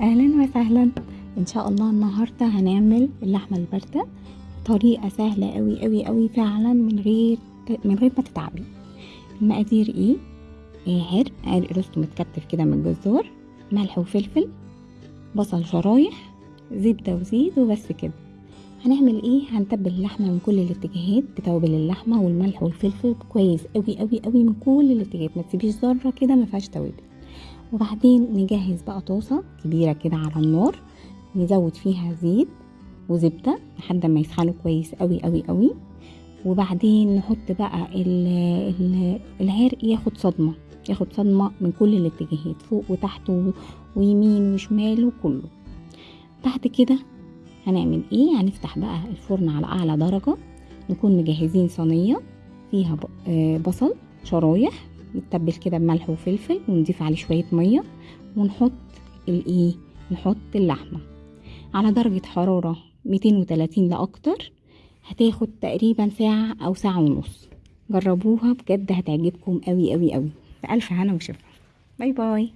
أهلا وسهلا. إن شاء الله النهارده هنعمل اللحمة الباردة طريقه سهلة قوي قوي قوي فعلا من غير من غير ما تتعبي. المقادير إيه؟ إيه عرق عرق روست متكتف كده من الجزار ملح وفلفل بصل شرايح زبدة وزيت وبس كده. هنعمل إيه؟ هنتبل اللحمة من كل الاتجاهات بتوابل اللحمة والملح والفلفل كويس قوي قوي قوي من كل الاتجاهات. ما تسيبيش ذرة كده ما فيهاش توابل. وبعدين نجهز بقى طاسة كبيرة كده على النار نزود فيها زيت وزبدة لحد ما يسخنوا كويس قوي قوي قوي وبعدين نحط بقى ال ال العرق ياخد صدمة ياخد صدمة من كل الاتجاهات فوق وتحت ويمين وشمال وكله. بعد كده هنعمل إيه؟ هنفتح بقى الفرن على أعلى درجة نكون مجهزين صينية فيها بصل شرايح يتبل كده بملح وفلفل ونضيف عليه شوية مية ونحط الايه نحط اللحمة. على درجة حرارة 230 لأكتر هتاخد تقريبا ساعة أو ساعة ونص. جربوها بجد هتعجبكم قوي قوي قوي بألف هنا وشفا. باي باي.